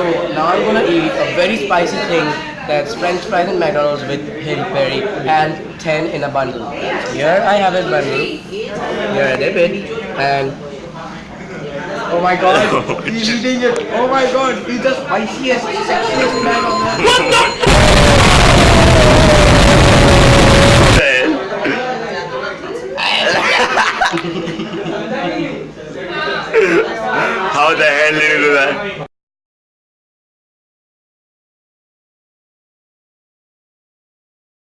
So now I'm gonna eat a very spicy thing that's French fries and McDonald's with Hill Perry and 10 in a bundle. Here I have a bundle. Here I dip it and oh my god, he's eating it. Oh my god, he's the spiciest, sexiest man on earth. How the hell did you do that?